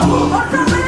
¡Vamos!